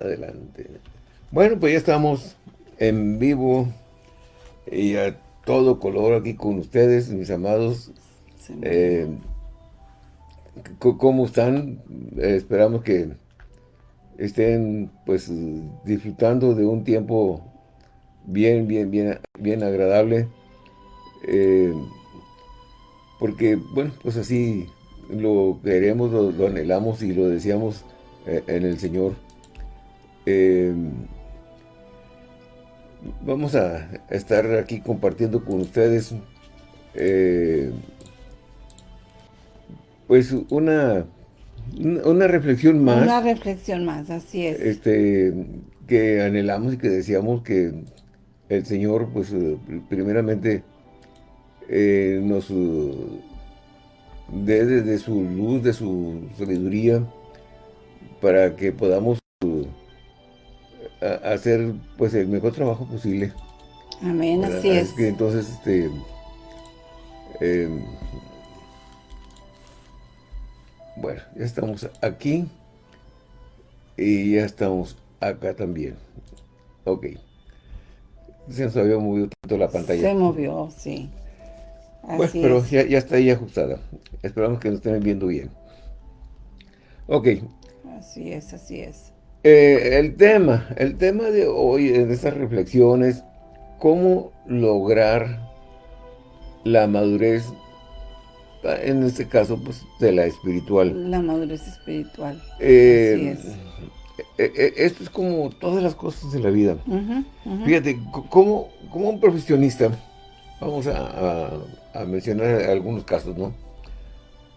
Adelante. Bueno, pues ya estamos en vivo y a todo color aquí con ustedes, mis amados. Eh, ¿Cómo están? Eh, esperamos que estén pues disfrutando de un tiempo bien, bien, bien, bien agradable. Eh, porque, bueno, pues así lo queremos, lo, anhelamos y lo deseamos en el Señor. Vamos a estar aquí compartiendo con ustedes pues una, una reflexión más. Una reflexión más, así es. Este, que anhelamos y que decíamos que el Señor, pues, eh, primeramente, eh, nos eh, dé de, su luz, de su sabiduría, para que podamos hacer, pues, el mejor trabajo posible. Amén, así es. que entonces, este, bueno, ya estamos aquí y ya estamos acá también. Ok. Se nos había movido tanto la pantalla. Se movió, sí. Así pero ya, está ahí ajustada. Esperamos que nos estén viendo bien. Ok. Así es, así es. Eh, el tema, el tema de hoy, en estas reflexiones, cómo lograr la madurez en este caso, pues, de la espiritual. La madurez espiritual. Eh, eh, eh, esto es como todas las cosas de la vida. Fíjate, como, como un profesionista, vamos a, mencionar algunos casos, ¿no?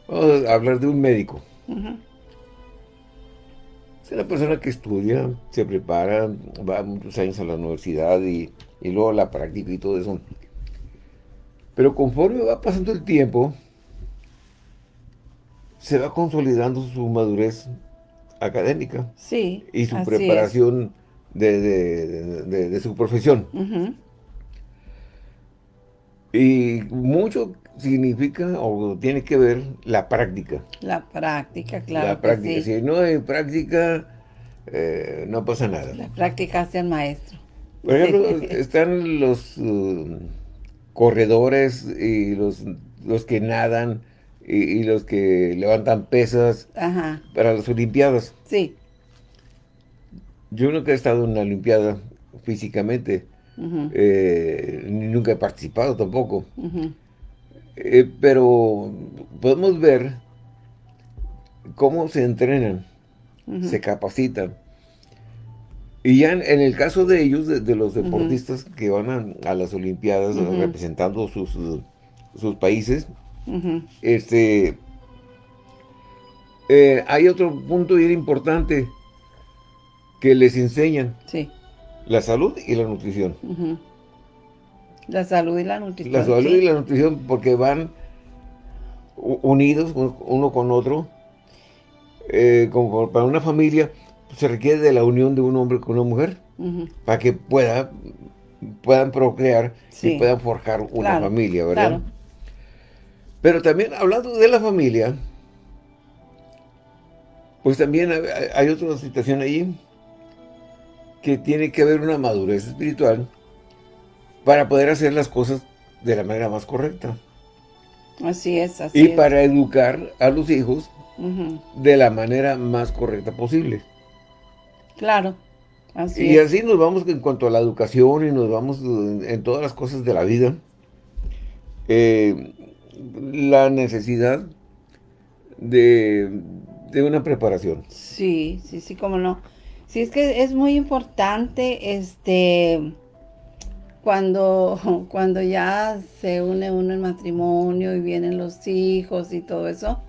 Vamos a hablar de un médico. Es una persona que estudia, se prepara, va muchos años a la universidad y, y luego la práctica y todo eso. Pero conforme va pasando el tiempo, se va consolidando su madurez académica. Sí, Y su preparación de, su profesión. Y mucho significa o tiene que ver la práctica. La práctica, claro. La práctica. Si no hay práctica, eh, no pasa nada. La práctica hace el maestro. Por ejemplo, están los uh, corredores y los, los que nadan y, los que levantan pesas para las Olimpiadas. Sí. Yo nunca he estado en una Olimpiada físicamente, eh, nunca he participado tampoco. Eh, pero podemos ver cómo se entrenan, se capacitan. Y ya en, el caso de ellos, de, los deportistas que van a, las Olimpiadas representando sus, sus países, este, eh, hay otro punto bien importante que les enseñan. Sí. La salud y la nutrición. La salud y la nutrición. La salud y la nutrición porque van unidos uno con otro. Eh, como para una familia se requiere de la unión de un hombre con una mujer para que pueda, puedan procrear y puedan forjar una familia, ¿verdad? Pero también hablando de la familia, pues también hay otra situación ahí que tiene que haber una madurez espiritual para poder hacer las cosas de la manera más correcta. Así es, así Y para educar a los hijos de la manera más correcta posible. Claro, así Y así nos vamos en cuanto a la educación y nos vamos en, todas las cosas de la vida. Eh, la necesidad de, una preparación. Sí, sí, sí, cómo no. Sí, es que es muy importante, este, cuando, cuando ya se une uno en matrimonio y vienen los hijos y todo eso,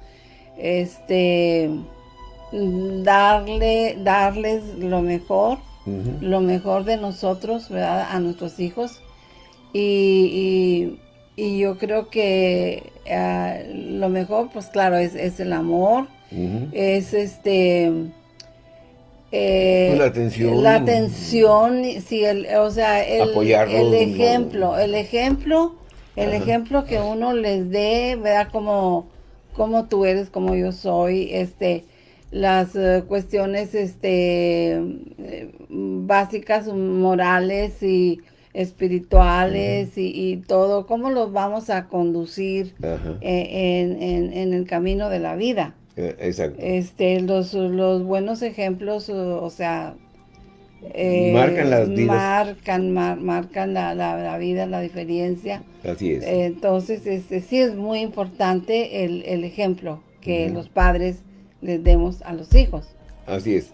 este, darle, darles lo mejor, lo mejor de nosotros, ¿verdad? A nuestros hijos. Y y yo creo que ah, lo mejor, pues claro, es, el amor, es este... Eh, la atención. La atención, sí, el, o sea, el, el ejemplo, el ejemplo, el ejemplo que uno les dé, ¿verdad? Como, como tú eres, como yo soy, este, las eh, cuestiones este eh, básicas morales y espirituales y, todo, cómo los vamos a conducir en, en, el camino de la vida. Exacto. Este, los, los buenos ejemplos, o sea, marcan las vidas. Marcan, marcan la, la, vida, la diferencia. Así es. entonces, este, sí es muy importante el, el ejemplo que los padres les demos a los hijos. Así es.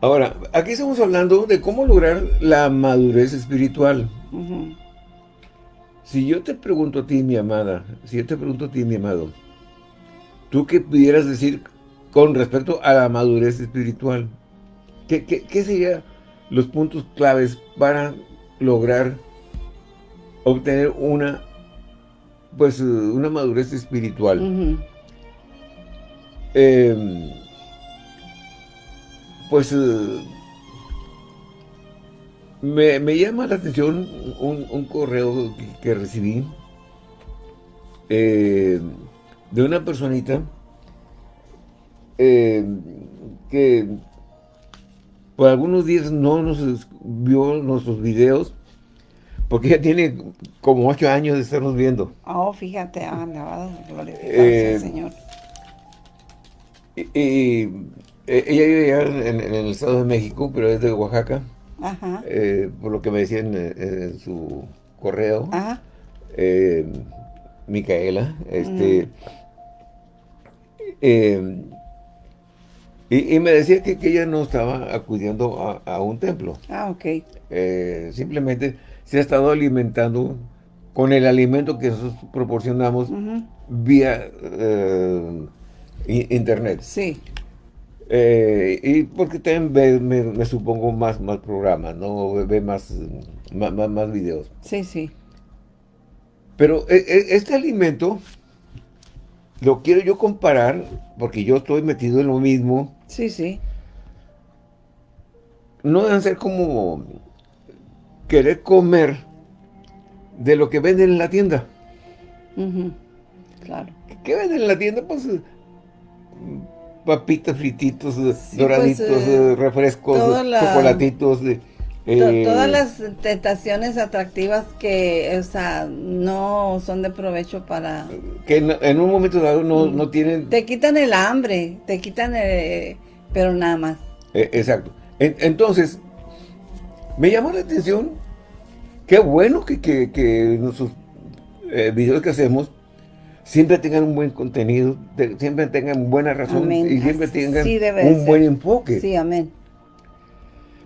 Ahora, aquí estamos hablando de cómo lograr la madurez espiritual. Si yo te pregunto a ti, mi amada, si yo te pregunto a ti, mi amado, ¿tú qué pudieras decir con respecto a la madurez espiritual? ¿Qué, qué, serían los puntos claves para lograr obtener una pues una madurez espiritual? Em, pues eh, me, llama la atención un, correo que, recibí eh, de una personita eh, que por algunos días no nos vio nuestros videos porque ya tiene como ocho años de estarnos viendo. Oh, fíjate, ah, glorificarse, Señor. Y, eh, ella vive en, el Estado de México, pero es de Oaxaca. Ajá. Eh, por lo que me decían en, su correo. Ajá. Eh, Micaela. Este. Mm. Y, me decía que, ella no estaba acudiendo a, un templo. Ah, ok. simplemente se ha estado alimentando con el alimento que nosotros proporcionamos vía internet. Sí. Eh, y porque también ve, me, supongo, más, más programas, ¿no? Ve más, más, más videos. Sí, sí. Pero este alimento lo quiero yo comparar, porque yo estoy metido en lo mismo. Sí, sí. No deben ser como querer comer de lo que venden en la tienda. Claro. ¿Qué venden en la tienda? Pues papitas frititos, doraditos, pues, eh, refrescos, chocolatitos. Eh, todas las tentaciones atractivas que, o sea, no son de provecho para... Que en, un momento dado no, no, tienen... Te quitan el hambre, te quitan el... pero nada más. Eh, exacto. entonces, me llamó la atención, qué bueno que, que, que nuestros videos que hacemos siempre tengan un buen contenido, siempre tengan buena razón y siempre tengan un buen enfoque. Sí, amén.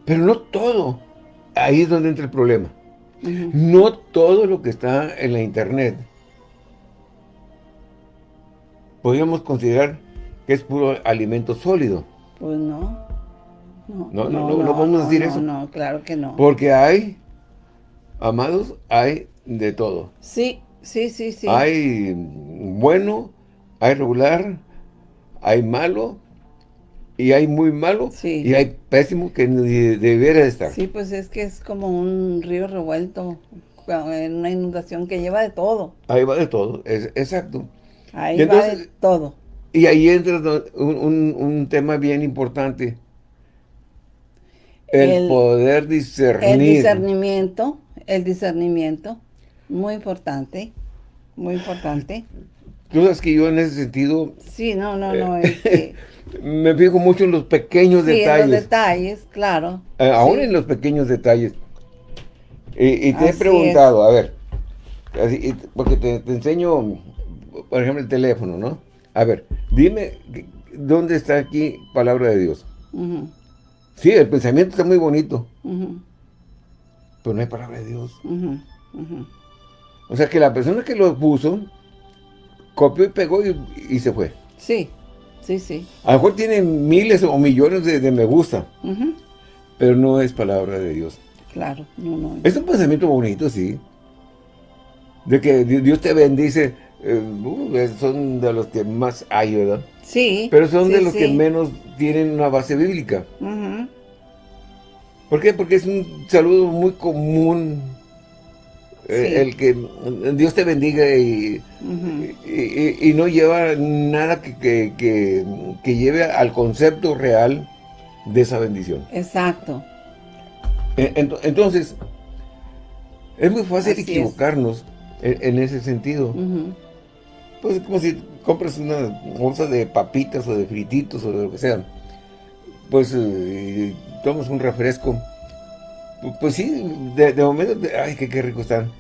Pero no todo. Ahí es donde entra el problema. No todo lo que está en la internet podríamos considerar que es puro alimento sólido. Pues no. No, no, no, no, no podemos decir eso. No, claro que no. Porque hay, amados, hay de todo. Sí, Sí, sí, sí. Hay bueno, hay regular, hay malo, y hay muy malo, y hay pésimo que debiera estar. Sí, pues es que es como un río revuelto, en una inundación que lleva de todo. Ahí va de todo, es, exacto. Ahí va de todo. Y ahí entra un, tema bien importante. El, poder discernir. El discernimiento, el discernimiento. Muy importante, muy importante. Tú sabes que yo en ese sentido... Sí, no, no, no, eh, me fijo mucho en los pequeños sí, detalles. en los detalles, claro. Eh, aún en los pequeños detalles. Y, te he preguntado, a ver, porque te, enseño, por ejemplo, el teléfono, ¿no? A ver, dime, ¿dónde está aquí palabra de Dios? Sí, el pensamiento está muy bonito. Pero no hay palabra de Dios. O sea que la persona que lo puso, copió y pegó y, se fue. Sí, sí, sí. A lo mejor tiene miles o millones de, me gusta, pero no es palabra de Dios. Claro, no, no. Es un pensamiento bonito, sí. De que Dios te bendice, eh, uh, son de los que más hay, ¿verdad? Sí. Pero son de los que menos tienen una base bíblica. ¿Por qué? Porque es un saludo muy común Eh, el que Dios te bendiga y, y, no lleva nada que, que, lleve al concepto real de esa bendición. Exacto. E, entonces, es muy fácil equivocarnos en, ese sentido. Pues es como si compras una bolsa de papitas o de frititos o de lo que sea. Pues eh, tomas un refresco pues sí, de, momento, ay, qué, qué rico están.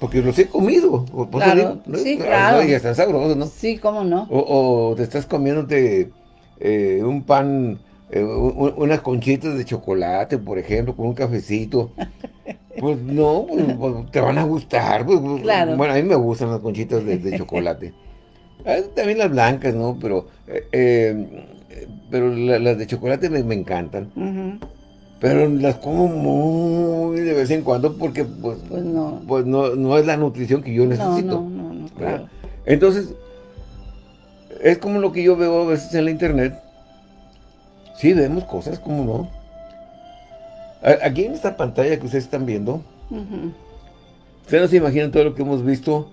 Porque los he comido. Claro, sí, claro. Y están sabrosos, ¿no? Sí, cómo no. O, te estás comiéndote eh, un pan, eh, unas conchitas de chocolate, por ejemplo, con un cafecito. Pues no, pues, pues, te van a gustar. Pues, claro. Bueno, a mí me gustan las conchitas de, chocolate. Ah, también las blancas, ¿no? Pero, eh, pero las de chocolate me, encantan. Pero las como muy de vez en cuando porque pues, pues, no. Pues no, es la nutrición que yo necesito. No, no, no, claro. Entonces, es como lo que yo veo a veces en la internet. Sí, vemos cosas, como no. Aquí en esta pantalla que ustedes están viendo, ustedes no se imaginan todo lo que hemos visto,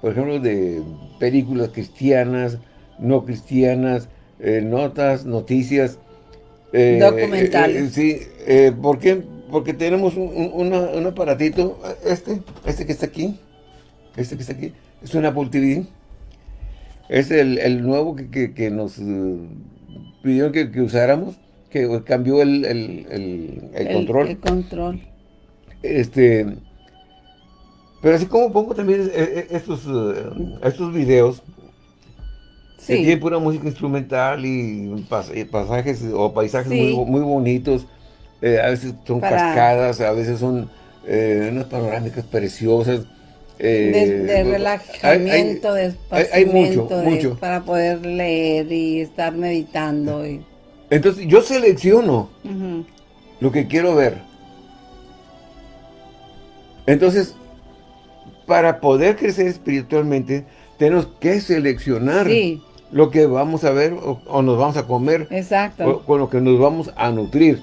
por ejemplo, de películas cristianas, no cristianas, eh, notas, noticias, eh, Documentales. Eh, sí, eh, ¿por qué? Porque tenemos un, aparatito, este, este que está aquí, este que está aquí, es un Apple TV. Es el, nuevo que, nos pidieron que, usáramos, que cambió el, control. El control. Este, pero así como pongo también estos, estos videos, Sí. tiene pura música instrumental y pasajes o paisajes muy, bonitos. Eh, a veces son cascadas, a veces son eh, unas panorámicas preciosas. Eh, de, relajamiento, de hay, mucho, mucho. para poder leer y estar meditando. Y... Entonces yo selecciono lo que quiero ver. Entonces, para poder crecer espiritualmente, tenemos que seleccionar sí lo que vamos a ver o, nos vamos a comer. Exacto. con lo que nos vamos a nutrir.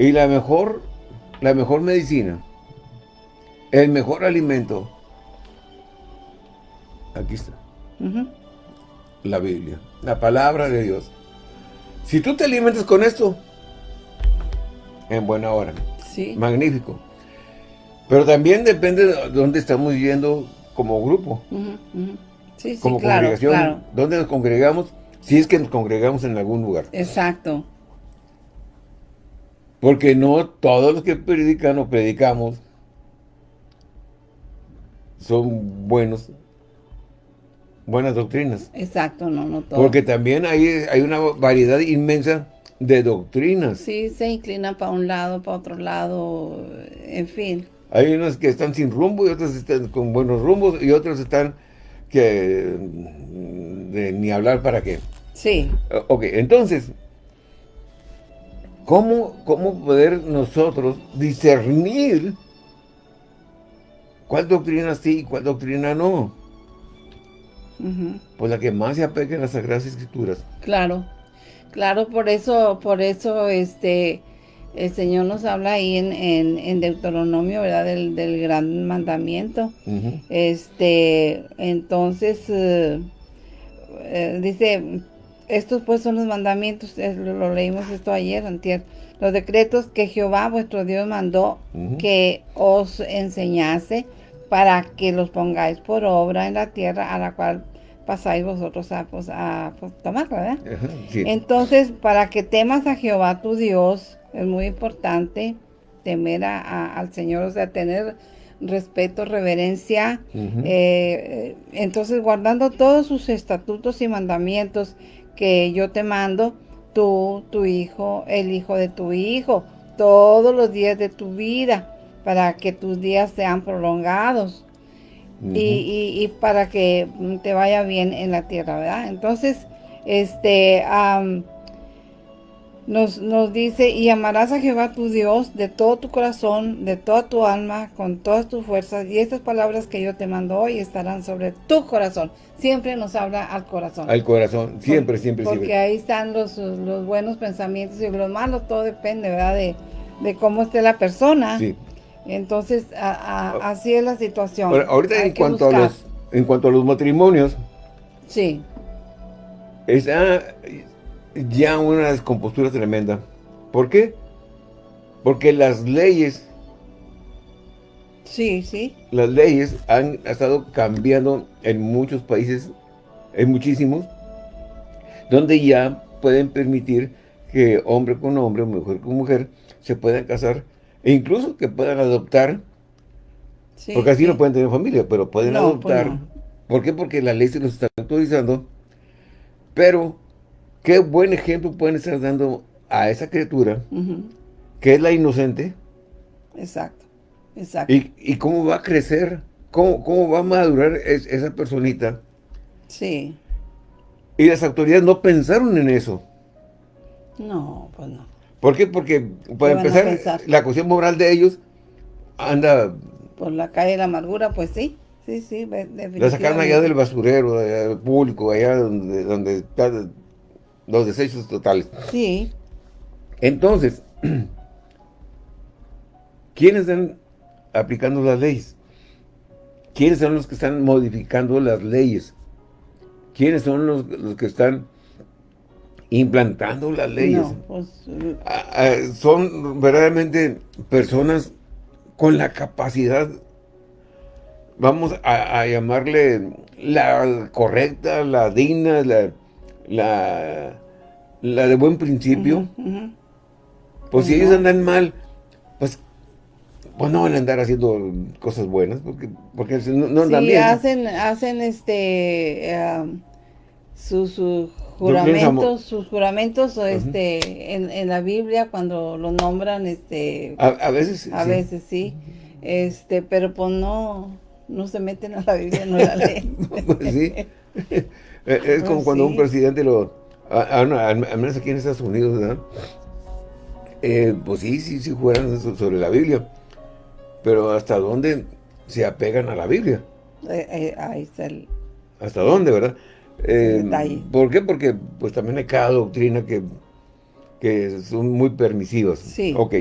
Y la mejor, la mejor medicina, el mejor alimento, aquí está. La Biblia, la palabra de Dios. Si tú te alimentas con esto, en buena hora. Sí. Magnífico. Pero también depende de dónde estamos yendo como grupo como congregación, ¿dónde nos congregamos? Si es que nos congregamos en algún lugar. Exacto. Porque no todos los que predican o predicamos son buenos, buenas doctrinas. Exacto, no, no todos. Porque también hay, hay una variedad inmensa de doctrinas. Sí, se inclinan para un lado, para otro lado, en fin. Hay unos que están sin rumbo y otros están con buenos rumbos y otros están que ni hablar para qué. Sí. Ok, entonces, ¿cómo, ¿cómo poder nosotros discernir cuál doctrina sí y cuál doctrina no? Pues la que más se apegue a las Sagradas Escrituras. Claro, claro, por eso, por eso, este, el Señor nos habla ahí en, en, Deuteronomio, ¿verdad? Del, gran mandamiento. Este, entonces, eh, eh, dice, estos pues son los mandamientos, lo, leímos esto ayer, antier, los decretos que Jehová vuestro Dios mandó que os enseñase para que los pongáis por obra en la tierra a la cual pasáis vosotros a, pues, a pues, tomar, ¿verdad? Entonces, para que temas a Jehová tu Dios, es muy importante temer al Señor, o sea, tener respeto, reverencia. Eh, entonces, guardando todos sus estatutos y mandamientos que yo te mando, tú, tu hijo, el hijo de tu hijo, todos los días de tu vida, para que tus días sean prolongados. y, para que te vaya bien en la tierra, ¿verdad? Entonces, este, nos, nos dice, y amarás a Jehová tu Dios de todo tu corazón, de toda tu alma, con todas tus fuerzas, y estas palabras que yo te mando hoy estarán sobre tu corazón. Siempre nos habla al corazón. Al corazón, siempre, siempre, porque Porque ahí están los, buenos pensamientos y los malos, todo depende, ¿verdad? De, cómo esté la persona. Sí. Entonces, ah. así es la situación. ahorita en cuanto, a los, en cuanto a los matrimonios. Sí. Está ya una descompostura tremenda. ¿Por qué? Porque las leyes... Sí, sí. Las leyes han estado cambiando en muchos países, en muchísimos, donde ya pueden permitir que hombre con hombre, mujer con mujer, se puedan casar e incluso que puedan adoptar, porque así no pueden tener familia, pero pueden pues adoptar. ¿Por qué? Porque la ley se los está autorizando, pero qué buen ejemplo pueden estar dando a esa criatura, que es la inocente. Exacto, exacto. Y, cómo va a crecer, cómo, cómo va a madurar esa personita. Sí. Y las autoridades no pensaron en eso. No, pues no. ¿Por qué? Porque, para empezar, la cuestión moral de ellos anda... Por la calle de la amargura, pues sí. Sí, sí, La sacaron allá del basurero, del público, allá donde, donde están los desechos totales. Sí. Entonces, ¿quiénes están aplicando las leyes? ¿Quiénes son los que están modificando las leyes? ¿Quiénes son los, los que están implantando las leyes. Pues, ah, ah, son verdaderamente personas con la capacidad, vamos a, llamarle la correcta, la digna, la, la, de buen principio. Pues si ellos andan mal, pues, pues no van a andar haciendo cosas buenas, porque, porque no, andan bien. hacen, hacen este, uh, su, su juramentos, sus juramentos este, en, la Biblia cuando lo nombran, este... A, veces A veces sí, este, pero pues no, no se meten a la Biblia, no la leen. pues sí, eh, es como pues cuando un presidente lo, al menos aquí en Estados Unidos, ¿verdad? Eh, pues sí, sí, sí juran sobre la Biblia, pero ¿hasta dónde se apegan a la Biblia? Eh, ahí está el... ¿Hasta dónde, verdad? Eh, ¿Por qué? Porque pues también hay cada doctrina que, que son muy permisivas. Sí. Ok.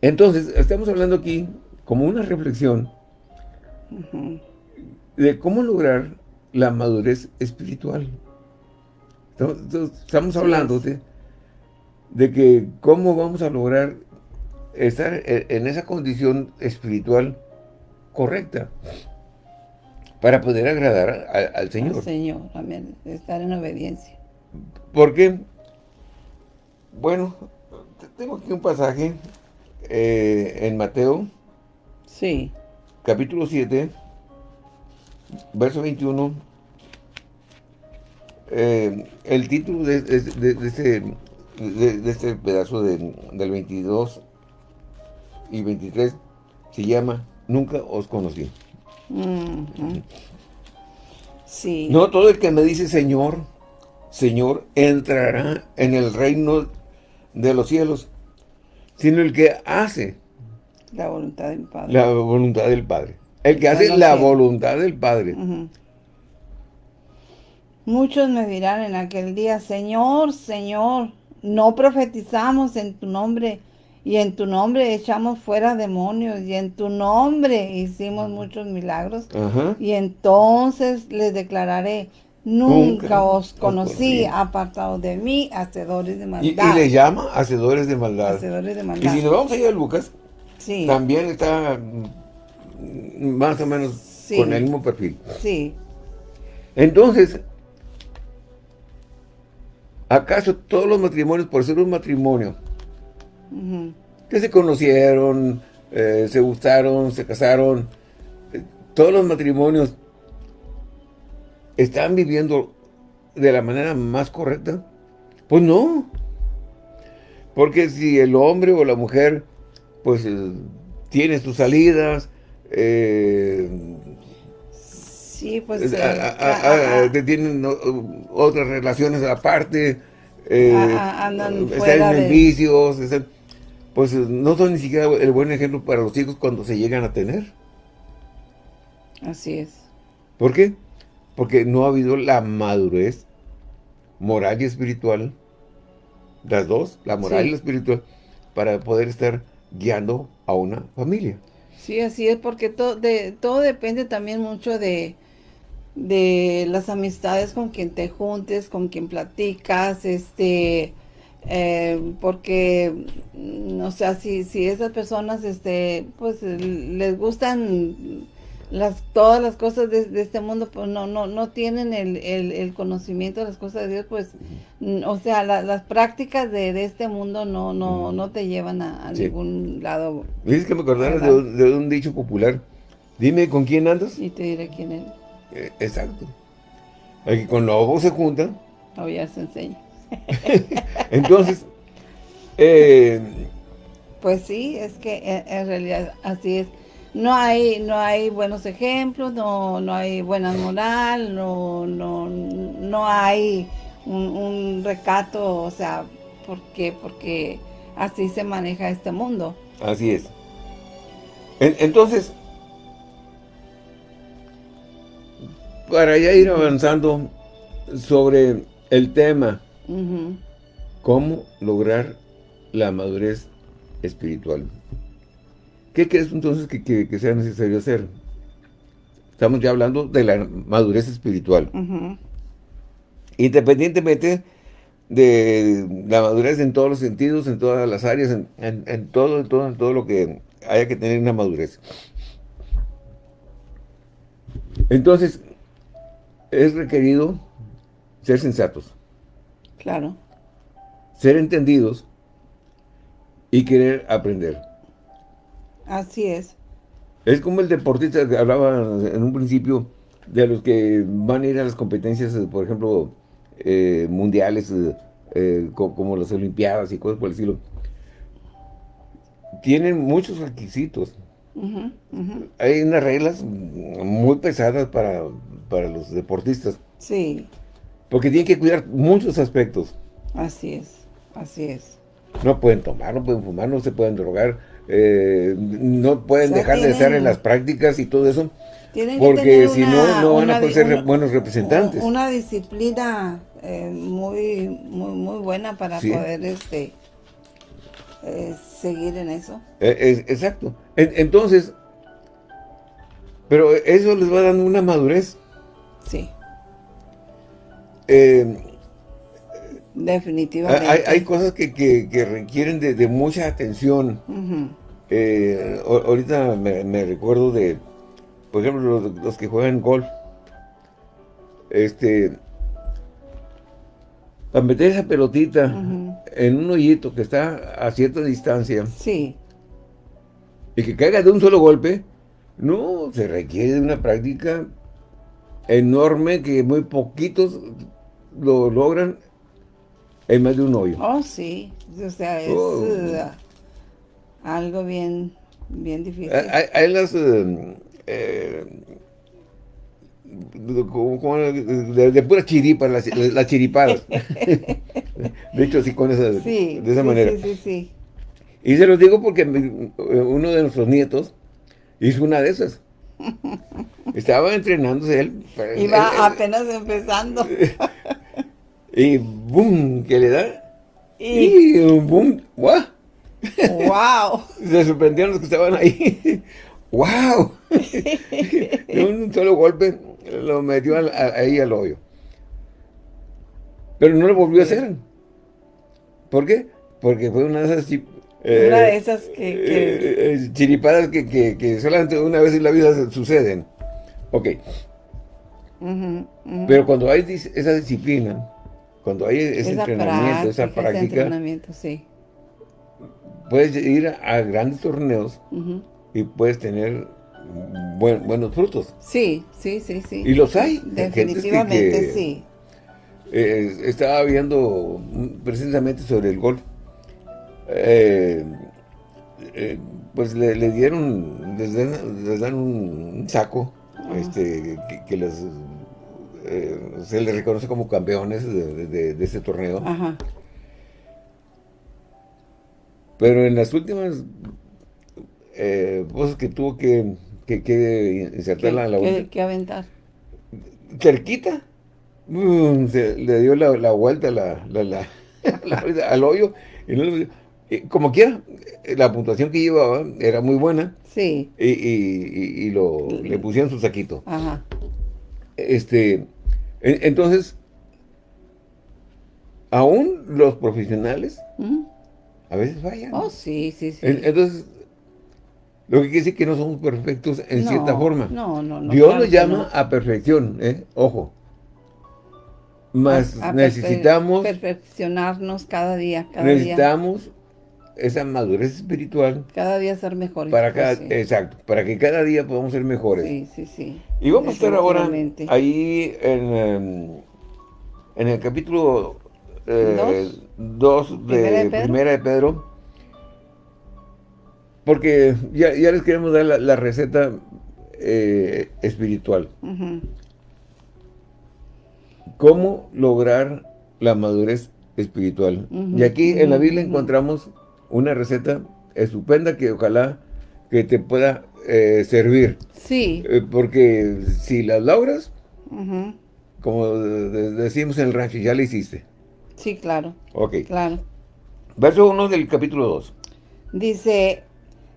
Entonces, estamos hablando aquí como una reflexión de cómo lograr la madurez espiritual. Estamos, hablando de, de, que cómo vamos a lograr estar en esa condición espiritual correcta para poder agradar al Señor. Al Señor, amén. Estar en obediencia. Porque, bueno, tengo aquí un pasaje eh, en Mateo. Sí. Capítulo 7, verso 21. Eh, el título de, este, de, este pedazo del 22 y 23 se llama Nunca os conocí. Sí. No todo el que me dice Señor, Señor, entrará en el reino de los cielos, sino el que hace la voluntad del Padre. La voluntad del Padre. El que hace la voluntad del Padre. Muchos me dirán en aquel día, Señor, Señor, no profetizamos en tu nombre y en tu nombre echamos fuera demonios, y en tu nombre hicimos muchos milagros. Y entonces les declararé, nunca, os conocí, apartados de mí, hacedores de maldad. Y, le llama hacedores de maldad. Hacedores de maldad. Y si nos vamos a ir a Lucas, también está más o menos con el mismo perfil. Sí. Entonces, ¿acaso todos los matrimonios, por ser un matrimonio, que se conocieron, eh, se gustaron, se casaron. Eh, todos los matrimonios están viviendo de la manera más correcta. Pues no. Porque si el hombre o la mujer, pues, eh, tiene sus salidas, sí, pues, tienen otras relaciones aparte, andan fuera están en vicios, están, pues no son ni siquiera el buen ejemplo para los hijos cuando se llegan a tener. Así es. ¿Por qué? Porque no ha habido la madurez moral y espiritual, las dos, la moral y la espiritual, para poder estar guiando a una familia. Sí, así es, porque todo, de, todo depende también mucho de, de las amistades con quien te juntes, con quien platicas, este, eh, porque, mm, o sea, si, si esas personas, este, pues les gustan las todas las cosas de, este mundo pues no no no tienen el, conocimiento de las cosas de Dios pues o sea las prácticas de, este mundo no no no te llevan a, ningún lado dices que me acordaron de, un dicho popular. Dime con quién andas y te diré quién es eh, exacto aquí con lobos se juntan ya se enseña entonces eh, pues sí es que en realidad así es no hay no hay buenos ejemplos, no, no hay buena moral, no, no, no hay un, recato, o sea, ¿por qué? Porque así se maneja este mundo. Así es. entonces, para ya ir avanzando sobre el tema, ¿cómo lograr la madurez espiritual? ¿Qué crees entonces que, sea necesario hacer? Estamos ya hablando de la madurez espiritual. Independientemente de la madurez en todos los sentidos, en todas las áreas, en, todo, en todo, en todo lo que haya que tener una madurez. Entonces, es requerido ser sensatos. Claro. Ser entendidos y querer aprender. Así es. Es como el deportista que hablaba en un principio de los que van a ir a las competencias, por ejemplo, eh, mundiales, eh, como las Olimpiadas y cosas por el estilo. Tienen muchos requisitos. Hay unas reglas muy pesadas para, para los deportistas. Sí. Porque tienen que cuidar muchos aspectos. Así es, así es. No pueden tomar, no pueden fumar, no se pueden drogar, eh, no pueden dejar de estar en las prácticas y todo eso. Porque si no, no van a poder ser buenos representantes. Una disciplina eh, muy, muy, muy buena para poder este eh, seguir en eso. exacto. entonces, pero eso les va dando una madurez. Sí. Definitivamente. Hay, cosas que, requieren de, mucha atención. Eh, ahorita me, recuerdo de, por ejemplo, los, que juegan golf. Este, para meter esa pelotita en un hoyito que está a cierta distancia. Sí. Y que caiga de un solo golpe, no, se requiere de una práctica enorme que muy poquitos lo logran en más de un hoyo. Oh, sí. O sea, es oh. uh, algo bien, bien difícil. Hay, las... Eh, de, de, pura chiripa, las, las chiripadas. de hecho, sí, con esa, de esa manera. Sí, sí, sí. Y se los digo porque uno de nuestros nietos hizo una de esas. Estaba entrenándose él. Iba apenas empezando. Y boom, que le da. Y, un boom, ¡guau! ¡Wow! Se sorprendieron los que estaban ahí. ¡Wow! de un solo golpe lo metió ahí al hoyo. Pero no lo volvió a hacer. ¿Por qué? Porque fue una de esas... Eh, una de esas que... que... Eh, chiripadas que, que, que, solamente una vez en la vida suceden. Ok. Pero cuando hay esa disciplina, cuando hay ese entrenamiento, esa práctica, puedes ir a grandes torneos y puedes tener buenos frutos. Sí, sí, sí, sí. Y los hay. Definitivamente, sí. Eh, estaba viendo precisamente sobre el golf. Eh, eh, pues le, dieron, les dan, un, saco este, que, que les eh, se les reconoce como campeones de, de, este torneo. Pero en las últimas eh, cosas que tuvo que, que, insertar la, la que, aventar. Cerquita. se, le dio la, vuelta la, al hoyo y no como quiera, la puntuación que llevaba era muy buena. Sí. Y, lo, le pusieron su saquito. Ajá. Este, entonces, aún los profesionales a veces fallan. Oh, sí, sí, sí. Entonces, lo que quiere decir que no somos perfectos en cierta forma. No, no, no. Dios nos llama a perfección, ¿eh? Ojo. Más necesitamos... Perfeccionarnos cada día, cada necesitamos esa madurez espiritual. Cada día ser mejores. Para cada, Exacto, para que cada día podamos ser mejores. Sí, sí, sí. Y vamos a estar ahora ahí en, em, en el capítulo 2 eh, de, ¿Primera de Pedro porque ya, les queremos dar la, receta eh, espiritual. ¿Cómo lograr la madurez espiritual? Y aquí en la Biblia encontramos una receta estupenda que ojalá que te pueda eh, servir. Sí. Eh, porque si la logras, como decimos en el rancho, ya la hiciste. Sí, claro. Ok. Claro. Verso 1 del capítulo 2. Dice,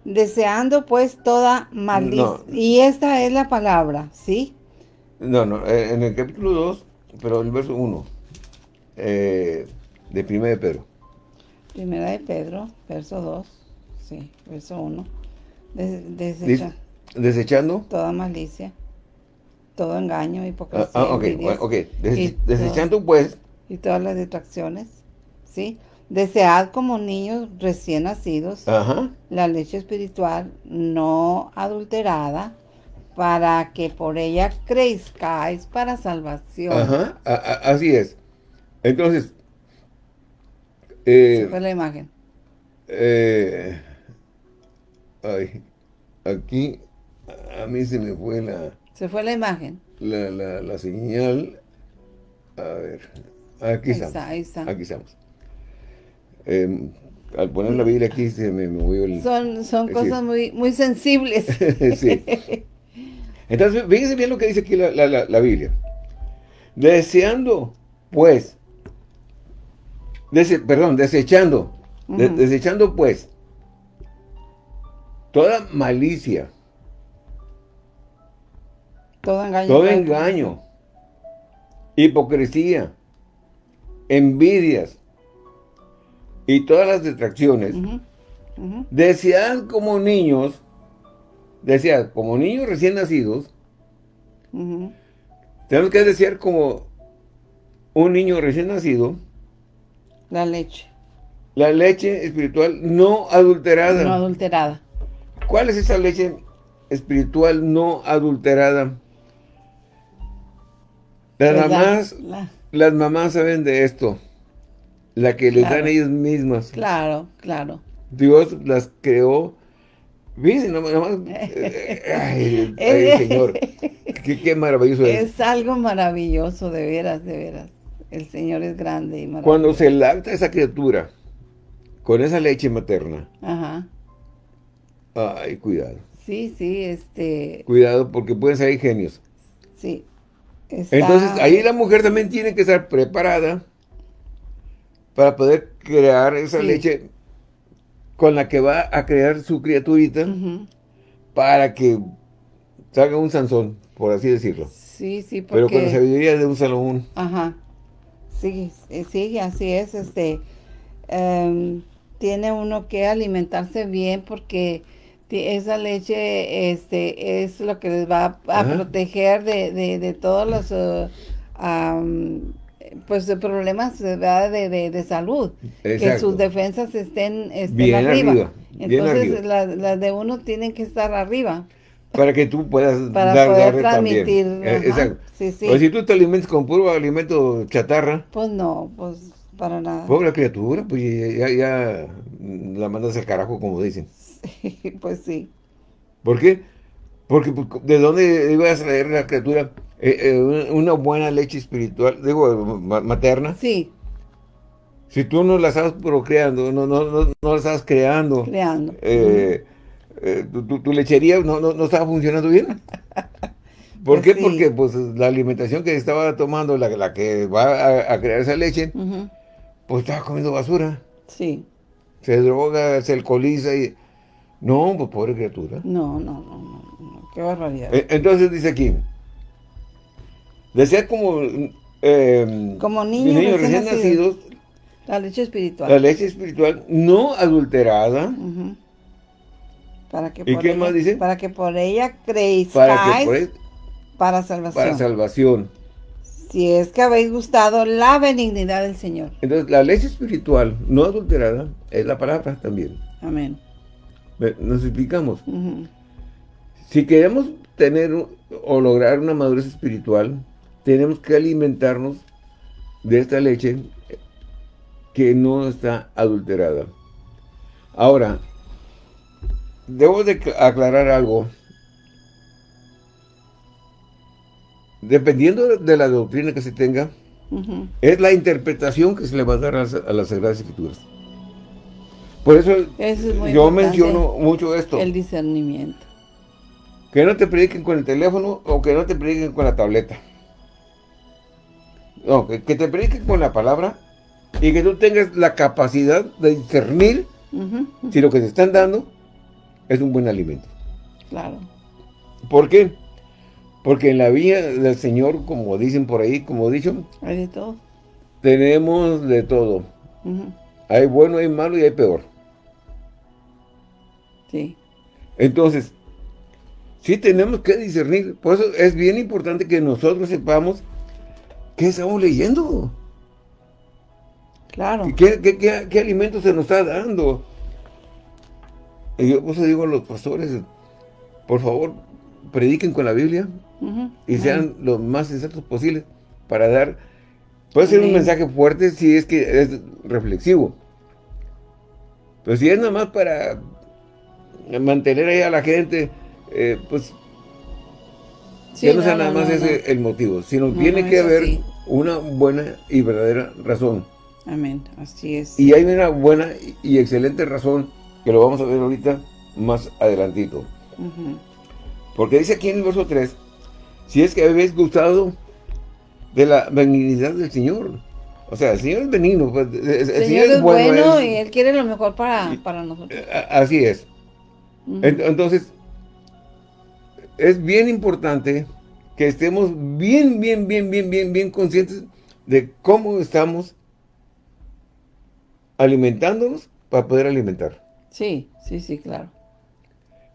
deseando pues toda malicia. Y esta es la palabra, ¿sí? No, no, eh, en el capítulo 2, pero el verso 1, eh, de Primera de Pedro. Primera de Pedro, verso 2, sí, verso 1. desechando. Toda malicia, todo engaño, hipocresía. Ah, ah ok, ok. desechando pues. Y todas las distracciones, ¿sí? Desead como niños recién nacidos la leche espiritual no adulterada para que por ella crezcáis para salvación. Ajá, así es. Entonces, eh, fue la imagen. Eh, ay, aquí a mí se me fue la... Se fue la imagen. La, la, señal. A ver, aquí estamos. ahí está. Aquí estamos. Eh, al poner la Biblia aquí se me movió el... Son, son cosas muy, muy sensibles. sí. Entonces, fíjense bien lo que dice aquí la, Biblia. Deseando, pues, perdón, desechando, desechando, pues, toda malicia. Todo engaño. Todo engaño. Hipocresía. Envidias y todas las distracciones, desead como niños, desead como niños recién nacidos, tenemos que desear como un niño recién nacido, la leche. La leche espiritual no adulterada. No adulterada. ¿Cuál es esa leche espiritual no adulterada? Las pues mamás, las mamás saben de esto la que les dan ellos mismas. Claro, claro. Dios las creó. Eh, ay, ay, Señor. Qué, maravilloso es. Es algo maravilloso, de veras, de veras. El Señor es grande y maravilloso. Cuando se lacta esa criatura con esa leche materna. Ajá. Ay, cuidado. Sí, sí, este... Cuidado porque pueden ser genios. Sí. Entonces, ahí la mujer también tiene que estar preparada para poder crear esa leche con la que va a crear su criaturita para que salga un Sansón, por así decirlo. Sí, sí, porque... Pero con la sabiduría de un Salomón. Ajá. Sí, sí, así es. Este, em, tiene uno que alimentarse bien porque esa leche este, es lo que les va a, proteger de, de, todos los... Uh, pues de problemas de, de, salud, que sus defensas estén, bien arriba. Entonces las de uno tienen que estar arriba. Para que tú puedas para dar, poder transmitir. Eh, exacto. Sí, sí. O si tú te alimentas con puro alimento chatarra. Pues no, pues para nada. Pobre criatura, pues ya, ya la mandas al carajo, como dicen. Sí, pues sí. ¿Por qué? Porque pues, ¿de dónde ibas a traer la criatura? Eh, eh, una buena leche espiritual, digo, materna. Sí. Si tú no la estás procreando, no, no, no, no la estás creando. Creando. Eh, tu, lechería no, no, estaba funcionando bien. ¿Por pues qué? Porque pues la alimentación que estaba tomando, la, la que va a, crear esa leche, pues estaba comiendo basura. Sí. se droga, se alcoholiza y... No, pues pobre criatura. No, no, no, no, qué barbaridad. E, entonces dice aquí, desea como... Eh, como niños, recién, nacidos, La leche espiritual. La leche espiritual no adulterada. Para que ¿Y qué más dice? Para que por ella creéis para, para salvación. Para salvación. Si es que habéis gustado la benignidad del Señor. Entonces, la leche espiritual no adulterada es la palabra también. Amén. Nos explicamos. Si queremos tener o lograr una madurez espiritual, tenemos que alimentarnos de esta leche que no está adulterada. Ahora, debo de aclarar algo. Dependiendo de la doctrina que se tenga, es la interpretación que se le va a dar a las, Sagradas Escrituras. Por eso yo menciono mucho esto. El discernimiento. Que no te prediquen con el teléfono o que no te prediquen con la tableta. No, que, te prediquen con la palabra y que tú tengas la capacidad de discernir si lo que te están dando es un buen alimento. Claro. ¿Por qué? Porque en la vía del Señor, como dicen por ahí, como he dicho, hay de todo. Tenemos de todo. Hay bueno, hay malo y hay peor. Sí. Entonces, sí tenemos que discernir. Por eso es bien importante que nosotros sepamos qué estamos leyendo. Claro. ¿Qué, qué, qué alimento se nos está dando? Y yo pues digo a los pastores, por favor, prediquen con la Biblia y sean lo más sensatos posibles para dar, puede ser un mensaje fuerte si es que es reflexivo. Pero si es nada más para mantener ahí a la gente, eh, pues ya no sea nada más ese el motivo, sino tiene que haber una buena y verdadera razón. Amén, así es. Y hay una buena y excelente razón que lo vamos a ver ahorita más adelantito. Porque dice aquí en el verso 3, si es que habéis gustado de la benignidad del Señor. O sea, el Señor es benigno. Pues, el, Señor, es bueno, y Él quiere lo mejor para, para nosotros. Así es. Entonces, es bien importante que estemos bien, bien, bien, bien, bien, bien conscientes de cómo estamos alimentándonos para poder alimentar. Sí, sí, sí, claro.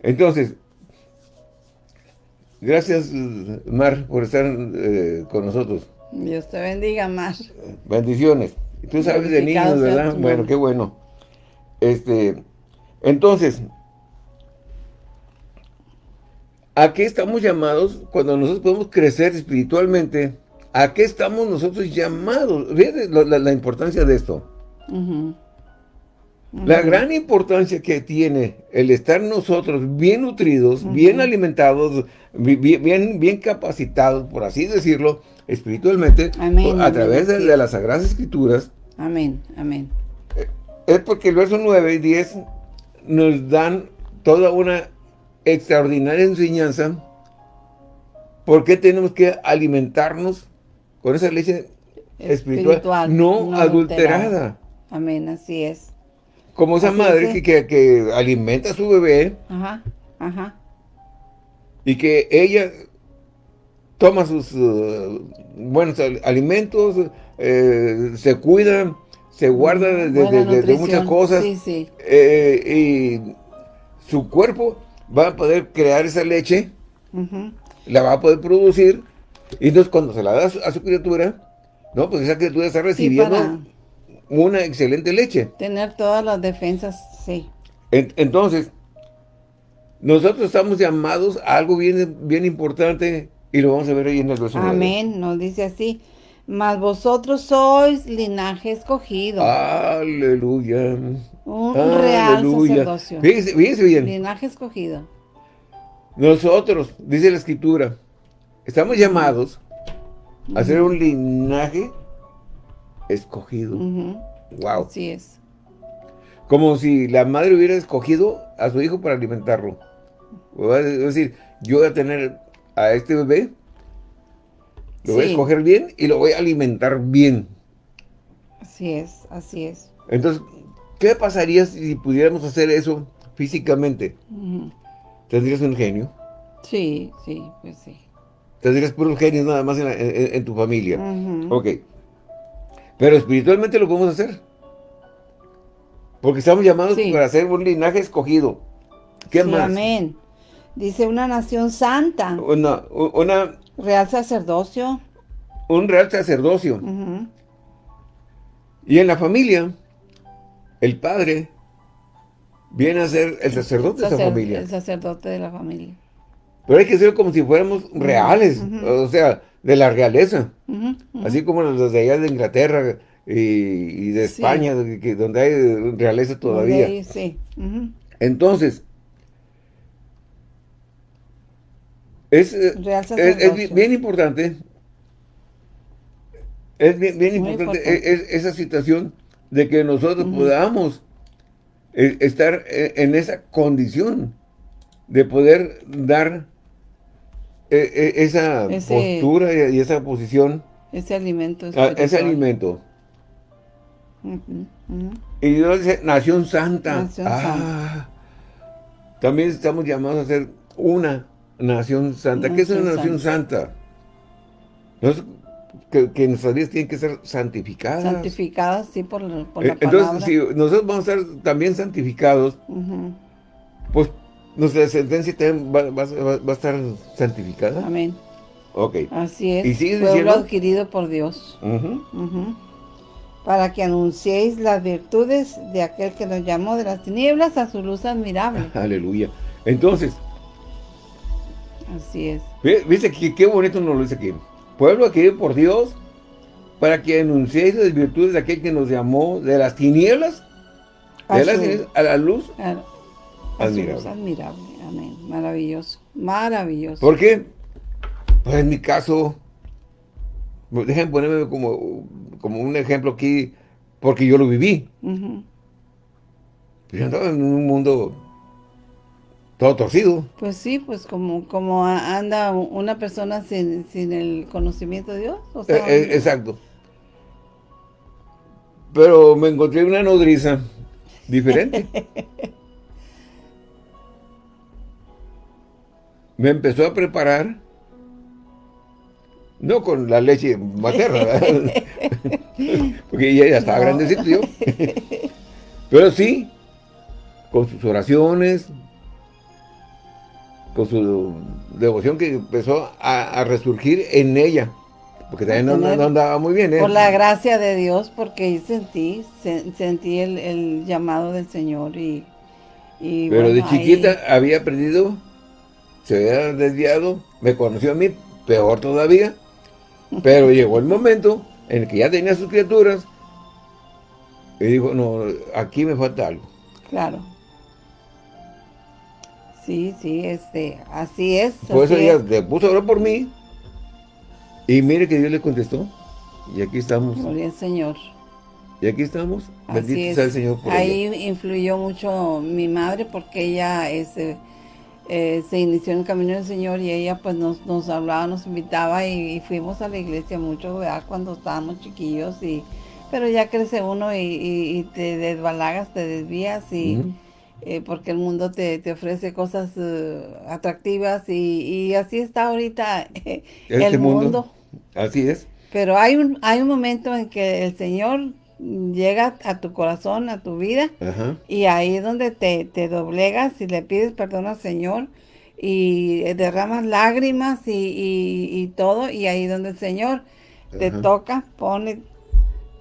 Entonces, gracias Mar por estar eh, con nosotros. Dios te bendiga, Mar. Bendiciones. Tú sabes de niños, ¿verdad? Bueno, qué bueno. Este, entonces, ¿a qué estamos llamados cuando nosotros podemos crecer espiritualmente? ¿A qué estamos nosotros llamados? Fíjate la, importancia de esto. La gran importancia que tiene el estar nosotros bien nutridos, bien alimentados, bien, bien capacitados, por así decirlo, espiritualmente, a través de, las Sagradas Escrituras. Amén, amén. Eh, es porque el verso 9 y 10 nos dan toda una extraordinaria enseñanza por qué tenemos que alimentarnos con esa leche espiritual, no, adulterada. Amén, así es. Como esa madre que, que, alimenta a su bebé. Ajá, ajá. Y que ella toma sus uh, buenos alimentos, eh, se cuida, se guarda de, muchas cosas. Sí, sí. Eh, y su cuerpo va a poder crear esa leche, la va a poder producir, y entonces cuando se la da a su, criatura, no, pues esa criatura está recibiendo una excelente leche. Tener todas las defensas, sí. entonces, nosotros estamos llamados a algo bien, bien importante y lo vamos a ver ahí en el verso Amén, nos dice así. Mas vosotros sois linaje escogido. Aleluya. Un real sacerdocio. Fíjese, bien. Linaje escogido. Nosotros, dice la escritura, estamos llamados a ser un linaje escogido. Wow. Así es. Como si la madre hubiera escogido a su hijo para alimentarlo. Es decir, yo voy a tener a este bebé, lo voy a escoger bien y lo voy a alimentar bien. Así es, así es. Entonces, ¿qué pasaría si pudiéramos hacer eso físicamente? ¿Tendrías un genio? Sí, sí, pues sí. Tendrías puros genios nada más en, tu familia. Ok. Pero espiritualmente lo podemos hacer. Porque estamos llamados para ser un linaje escogido. ¿Qué más? amén. Dice una nación santa. Una, una... Real sacerdocio. Un real sacerdocio. Y en la familia, el padre viene a ser el sacerdote de esa familia. El sacerdote de la familia. Pero hay que ser como si fuéramos reales, o sea, de la realeza. Así como los de allá de Inglaterra y, de España, donde hay realeza todavía. sí. Entonces, es, es, bien importante, es bien, importante, e, esa situación de que nosotros podamos eh, estar eh, en esa condición de poder dar eh, esa postura y esa posición. Ese alimento. ese alimento. Y Dios dice, nación santa. ah, También estamos llamados a ser una nación santa. ¿Qué es una nación santa? Que, nuestras vidas tienen que ser santificadas. Santificadas, sí, por, por la Entonces, si nosotros vamos a ser también santificados, pues nuestra descendencia también va, a estar santificada. Amén. Ok. Así es. ¿Y sigues Pueblo adquirido por Dios. Para que anunciéis las virtudes de aquel que nos llamó de las tinieblas a su luz admirable. Aleluya. Entonces. Así es. ¿Viste qué bonito nos lo dice aquí? Pueblo adquirido por Dios para que anunciéis las virtudes de aquel que nos llamó de las tinieblas, a, las tinieblas, a la luz. admirable. admirable. Amén. Maravilloso. Maravilloso. ¿Por qué? Pues en mi caso, déjenme ponerme como, como un ejemplo aquí, porque yo lo viví. Yo andaba en un mundo todo torcido. Pues sí, pues como, como anda una persona sin, el conocimiento de Dios. Eh, eh, exacto. Pero me encontré una nodriza diferente. me empezó a preparar, no con la leche materna, porque ella ya estaba grandecito yo, pero sí, con sus oraciones, con su devoción que empezó a, resurgir en ella. Porque también no, andaba muy bien, ¿eh? Por la gracia de Dios, porque sentí, sentí el, llamado del Señor y... Pero de chiquita había aprendido, se había desviado, me conoció a mí, peor todavía, pero llegó el momento en el que ya tenía sus criaturas y dijo, no, aquí me falta algo. Claro. Sí, sí, este, así es. Por eso ella le puso a orar por mí. Y mire que Dios le contestó. Y aquí estamos. Gloria al Señor. Y aquí estamos. Bendito sea el Señor por Ahí influyó mucho mi madre porque ella este, eh, se inició en el camino del Señor y ella pues nos, nos hablaba, nos invitaba y, fuimos a la iglesia mucho, ¿verdad? Cuando estábamos chiquillos y... Pero ya crece uno y, te desbalagas, te desvías y... Eh, porque el mundo te, ofrece cosas eh, atractivas y, así está ahorita eh, este el mundo. Así es. Pero hay un, hay un momento en que el Señor llega a tu corazón, a tu vida, y ahí es donde te, te, doblegas y le pides perdón al Señor y derramas lágrimas y, todo, y ahí es donde el Señor te toca, pone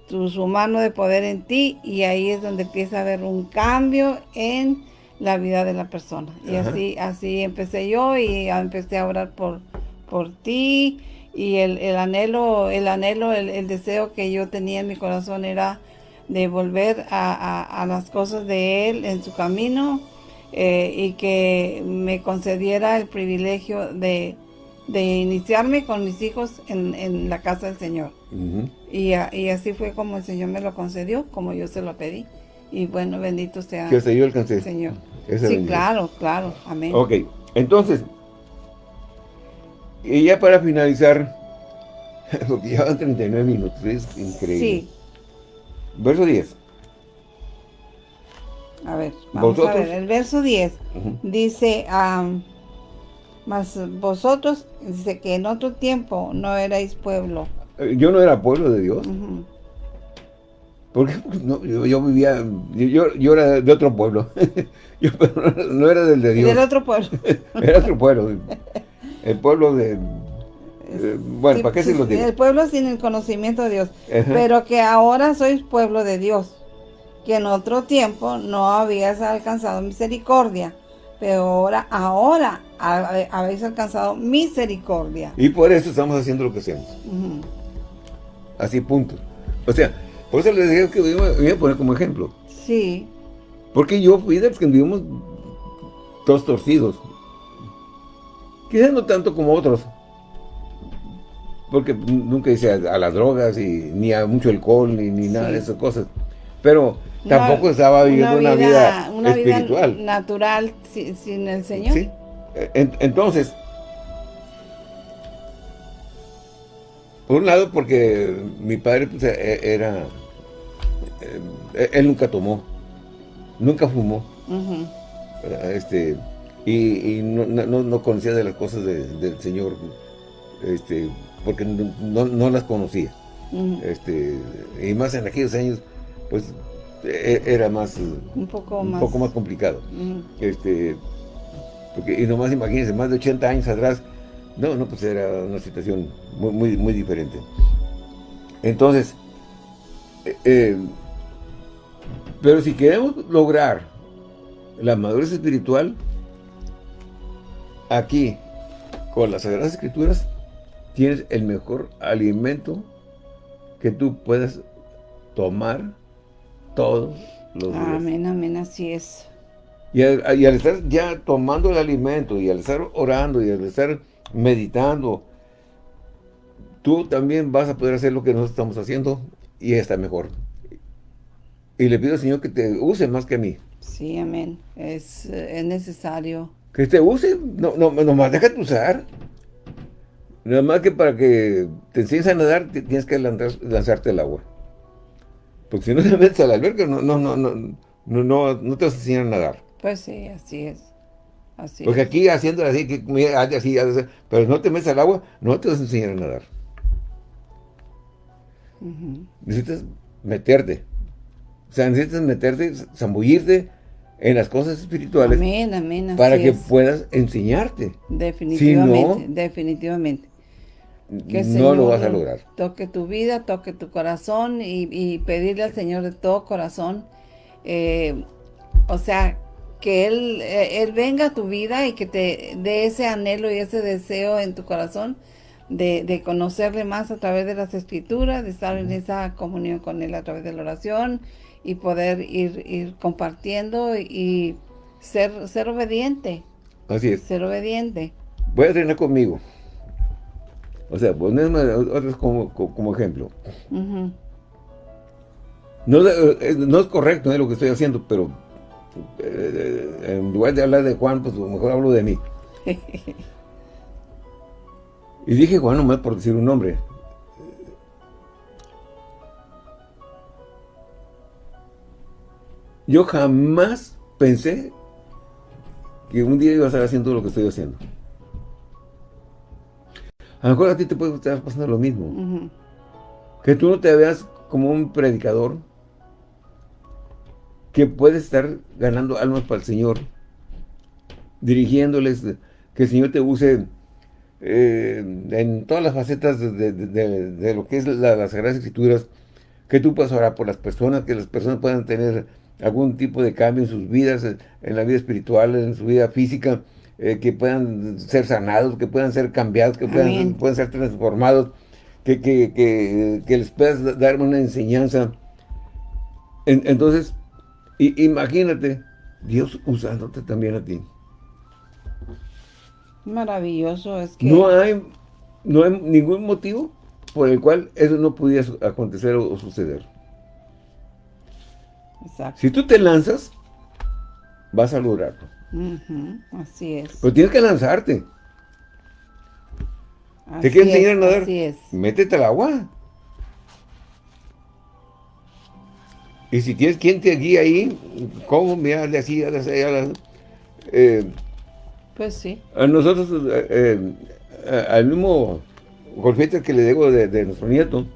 su mano de poder en ti y ahí es donde empieza a haber un cambio en la vida de la persona. Y así así empecé yo y empecé a orar por, por ti y el, anhelo, el anhelo, el, deseo que yo tenía en mi corazón era de volver a, las cosas de Él en su camino eh, y que me concediera el privilegio de, iniciarme con mis hijos en, la casa del Señor. Y, así fue como el Señor me lo concedió, como yo se lo pedí. Y bueno, bendito sea que el Señor Señor. sí, claro, claro. Amén. Ok, entonces, y ya para finalizar, porque ya van 39 minutos, es increíble. Sí. Verso 10. A ver, vamos a ver, el verso 10 dice, mas vosotros, dice que en otro tiempo no erais pueblo. Eh, yo no era pueblo de Dios. Porque no, yo, vivía, yo, yo, era de otro pueblo. yo no era del de Dios. Del otro pueblo. era otro pueblo. El pueblo de... bueno, ¿para qué se lo digo? El pueblo sin el conocimiento de Dios. Pero que ahora sois pueblo de Dios. Que en otro tiempo no habías alcanzado misericordia. Pero ahora, ahora habéis alcanzado misericordia. Y por eso estamos haciendo lo que hacemos. Así, punto. O sea, por eso les dije que voy a poner como ejemplo. Sí. Porque yo fui de los que vivimos todos torcidos. Quizás no tanto como otros. Porque nunca hice a, las drogas, y, ni a mucho alcohol, ni, ni nada de esas cosas. Pero tampoco estaba viviendo una vida, una vida, espiritual. natural sin, el Señor. Sí. entonces, por un lado porque mi padre pues, e, era, eh, él nunca tomó, nunca fumó, este y, no, conocía de las cosas del Señor, este porque no, las conocía. este Y más en aquellos años, pues e, era más un poco, más. poco más complicado. este porque, Y nomás imagínense, más de 80 años atrás, no, no, pues era una situación muy, muy, muy diferente. Entonces, eh, eh, pero si queremos lograr la madurez espiritual, aquí, con las Sagradas Escrituras, tienes el mejor alimento que tú puedas tomar todos los días. Amén, amén, así es. Y al, estar ya tomando el alimento, y al estar orando, y al estar meditando, tú también vas a poder hacer lo que nosotros estamos haciendo, y está mejor. Y le pido al Señor que te use más que a mí. Sí, amén. Es, es necesario que te use, no, no, nomás déjate usar. Nada más que para que te enseñes a nadar, tienes que lanzarte al agua. Porque si no te metes a la alberca, no, no, no, no, no, no, te vas a enseñar a nadar. Pues sí, así es. Así Porque aquí haciendo así, que, así, así, pero no te metes al agua, no te vas a enseñar a nadar. Necesitas meterte. O sea, necesitas meterte, zambullirte en las cosas espirituales para que puedas enseñarte. Definitivamente, definitivamente. No lo vas a lograr. Toque tu vida, toque tu corazón y, pedirle al Señor de todo corazón, eh, o sea, que él, eh, él venga a tu vida y que te dé ese anhelo y ese deseo en tu corazón de, de, conocerle más a través de las escrituras, de estar en esa comunión con Él a través de la oración, y poder ir, ir compartiendo y ser, ser obediente. Así es. Ser obediente. Voy a tener conmigo. O sea, ponerme otros como, como ejemplo. no, eh, no, es correcto ¿eh? lo que estoy haciendo, pero eh, en lugar de hablar de Juan, pues mejor hablo de mí. y dije Juan nomás por decir un nombre. Yo jamás pensé que un día iba a estar haciendo lo que estoy haciendo. A lo mejor a ti te puede estar pasando lo mismo. Que tú no te veas como un predicador que puede estar ganando almas para el Señor, dirigiéndoles, que el Señor te use eh, en todas las facetas de, lo que es las Sagradas Escrituras, que tú puedas orar por las personas, que las personas puedan tener algún tipo de cambio en sus vidas, en la vida espiritual, en su vida física, eh, que puedan ser sanados, que puedan ser cambiados, que puedan, puedan, ser transformados, que, que, que, les puedas dar una enseñanza. entonces, imagínate, Dios usándote también a ti. Maravilloso, es que... No hay, no hay ningún motivo por el cual eso no pudiera acontecer o suceder. Si tú te lanzas, vas a lograrlo. Así es. Pero tienes que lanzarte. ¿Te quieres enseñar a nadar? Así es. Métete al agua. Y si tienes quien te guía ahí, ¿cómo? Mira, de así, de así, eh, Pues sí. A nosotros, eh, eh, al mismo golfete que le digo de, nuestro nieto,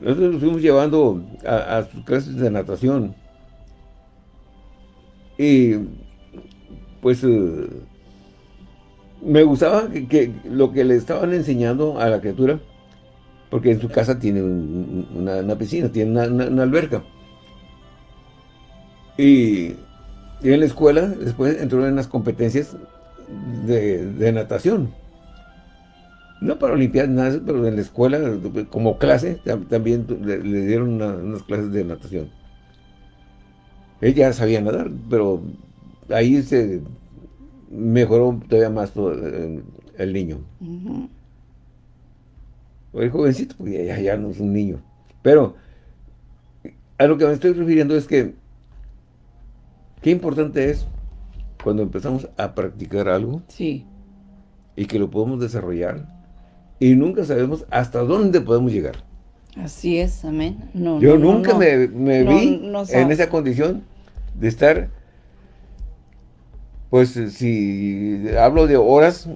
nosotros nos fuimos llevando a, sus clases de natación. Y pues me gustaba que, lo que le estaban enseñando a la criatura, porque en su casa tiene una, piscina, tiene una, alberca. Y, en la escuela después entró en las competencias de, natación. No para limpiar nada, pero en la escuela, como clase, también le, dieron unas clases de natación. Ella sabía nadar, pero ahí se mejoró todavía más el, niño. O el jovencito, porque ya, no es un niño. Pero a lo que me estoy refiriendo es que qué importante es cuando empezamos a practicar algo sí. y que lo podemos desarrollar y nunca sabemos hasta dónde podemos llegar. Así es, amén. Yo nunca me, vi en esa condición de estar pues si hablo de horas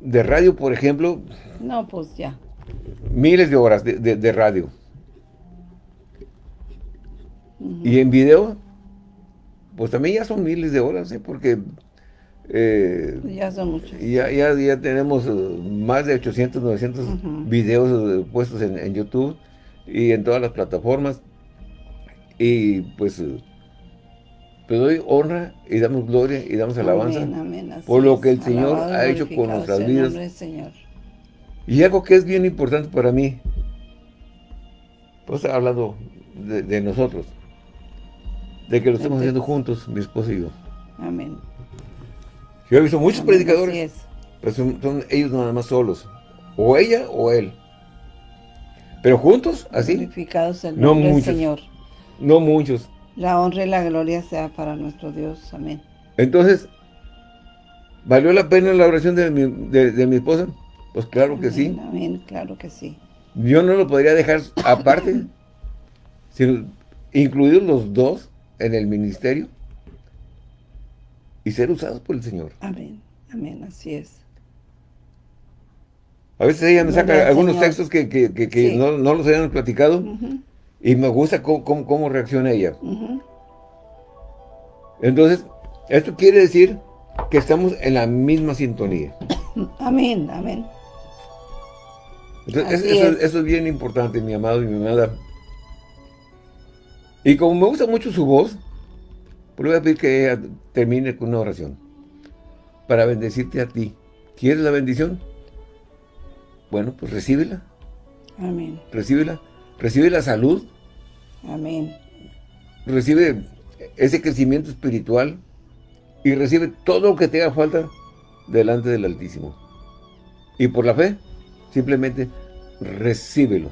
de radio, por ejemplo. No, pues ya. Miles de horas de, radio. Y en video, pues también ya son miles de horas, ¿eh? porque... Eh, ya son. Ya, ya, tenemos uh, más de 800, 900 videos uh, puestos en, en, YouTube y en todas las plataformas. Y pues pero doy honra y damos gloria y damos alabanza por lo que el Señor ha hecho con nuestras vidas. Y algo que es bien importante para mí, pues hablando de, nosotros, de que lo estamos haciendo juntos, mi esposo y yo. Amén. Yo he visto muchos predicadores, pero son, ellos nada más solos, o ella o él. Pero juntos, así. El no muchos, Señor. No muchos. La honra y la gloria sea para nuestro Dios. Amén. Entonces, ¿valió la pena la oración de mi, esposa? Pues claro que sí. Amén, claro que sí. Yo no lo podría dejar aparte, sino incluidos los dos en el ministerio y ser usados por el Señor. Amén, amén, así es. A veces ella me saca algunos textos que, no, los habíamos platicado y me gusta cómo, reacciona ella. Entonces, esto quiere decir que estamos en la misma sintonía. Amén, amén. Entonces, eso es. bien importante, mi amado y mi amada. Y como me gusta mucho su voz, pues voy a pedir que ella termine con una oración. Para bendecirte a ti. ¿Quieres la bendición? Bueno, pues recíbela. Amén. Recíbela. Recibe la salud, Amén. Recibe ese crecimiento espiritual y recibe todo lo que te haga falta delante del Altísimo. Y por la fe, simplemente recíbelo.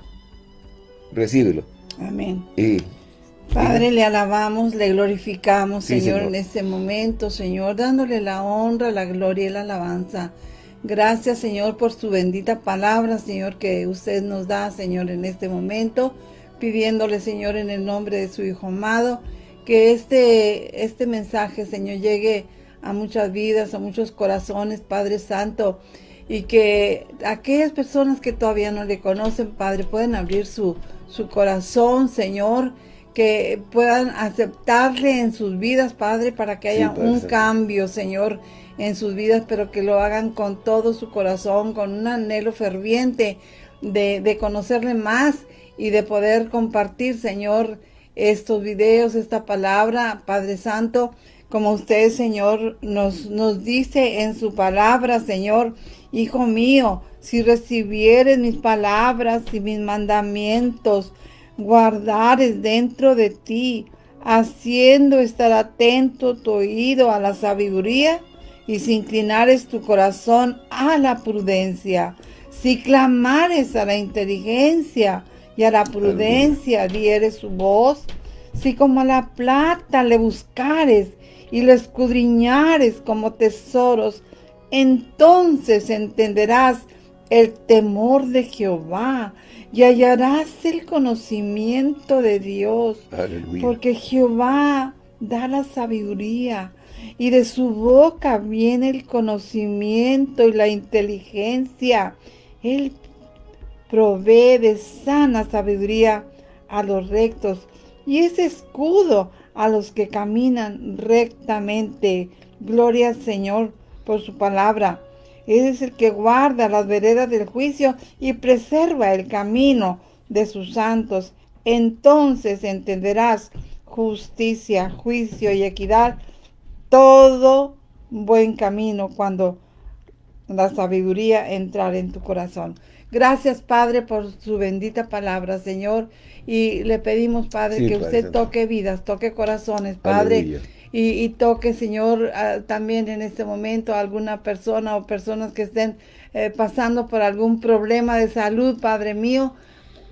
Recíbelo. Amén. Y, Padre, le alabamos, le glorificamos, señor, en este momento, Señor, dándole la honra, la gloria y la alabanza. Gracias, Señor, por su bendita palabra, Señor, que usted nos da, Señor, en este momento pidiéndole, Señor, en el nombre de su Hijo amado, que este, este mensaje, Señor, llegue a muchas vidas, a muchos corazones, Padre Santo, y que aquellas personas que todavía no le conocen, Padre, puedan abrir su, su corazón, Señor, que puedan aceptarle en sus vidas, Padre, para que haya un cambio, Señor, en sus vidas, pero que lo hagan con todo su corazón, con un anhelo ferviente de, de conocerle más y de poder compartir, Señor, estos videos, esta palabra, Padre Santo, como usted, Señor, nos, nos dice en su palabra, Señor, Hijo mío, si recibieres mis palabras y mis mandamientos, guardares dentro de ti, haciendo estar atento tu oído a la sabiduría y si inclinares tu corazón a la prudencia, si clamares a la inteligencia, y a la prudencia dieres su voz, si como a la plata le buscares y lo escudriñares como tesoros, entonces entenderás el temor de Jehová y hallarás el conocimiento de Dios. Porque Jehová da la sabiduría y de su boca viene el conocimiento y la inteligencia. Él provee de sana sabiduría a los rectos y es escudo a los que caminan rectamente. Gloria al Señor por su palabra. Él es el que guarda las veredas del juicio y preserva el camino de sus santos. Entonces entenderás justicia, juicio y equidad, todo buen camino cuando la sabiduría entrar en tu corazón. Gracias, Padre, por su bendita palabra, Señor. Y le pedimos, Padre, que usted toque vidas, toque corazones, Padre. Y, toque, Señor, también en este momento a alguna persona o personas que estén eh, pasando por algún problema de salud, Padre mío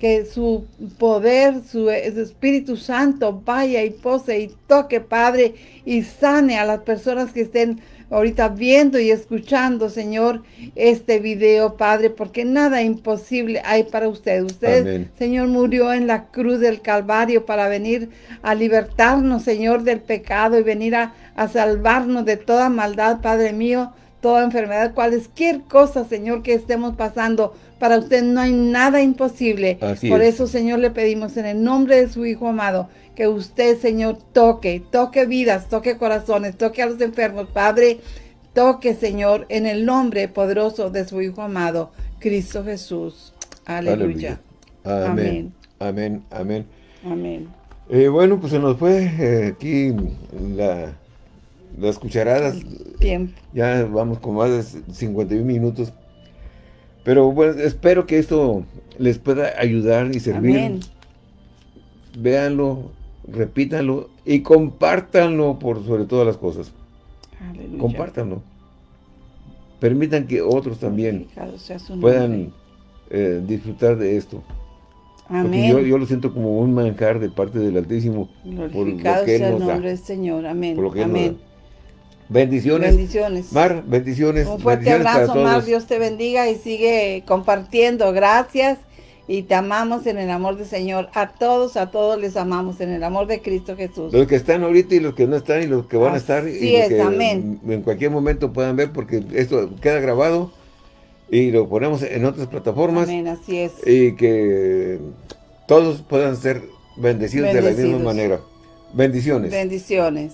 que su poder, su, Espíritu Santo vaya y pose y toque, Padre, y sane a las personas que estén ahorita viendo y escuchando, Señor, este video, Padre, porque nada imposible hay para usted. Usted, Señor, murió en la cruz del Calvario para venir a libertarnos, Señor, del pecado y venir a, a salvarnos de toda maldad, Padre mío, toda enfermedad, cualquier cosa, Señor, que estemos pasando. Para usted no hay nada imposible. Por eso, Señor, le pedimos en el nombre de su Hijo amado, que usted, Señor, toque, toque vidas, toque corazones, toque a los enfermos. Padre, toque, Señor, en el nombre poderoso de su Hijo amado, Cristo Jesús. Aleluya. Amén. Amén. Amén. Amén. Eh, bueno, pues se nos fue eh, aquí la, las cucharadas. Tiempo. Ya vamos con más de 51 minutos. Pero bueno, espero que esto les pueda ayudar y servir. Amén. Véanlo, repítanlo y compártanlo por sobre todas las cosas. Aleluya. Compártanlo. Permitan que otros también puedan eh, disfrutar de esto. Amén. Porque yo, lo siento como un manjar de parte del Altísimo. Glorificado sea el nombre del Señor. Amén. Amén. Bendiciones. Bendiciones. Mar, bendiciones. Un fuerte abrazo, Mar. Dios te bendiga y sigue compartiendo. Gracias. Y te amamos en el amor del Señor. A todos, a todos les amamos en el amor de Cristo Jesús. Los que están ahorita y los que no están y los que van a estar. y es, amén. En cualquier momento puedan ver porque esto queda grabado y lo ponemos en otras plataformas. Amén, así es. Y que todos puedan ser bendecidos. de la misma manera. Bendiciones. Bendiciones.